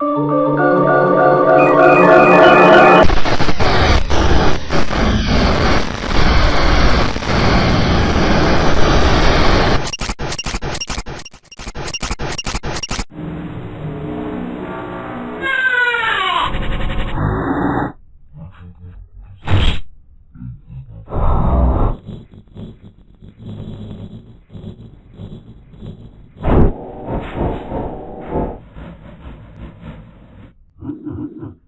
you Mm-hmm.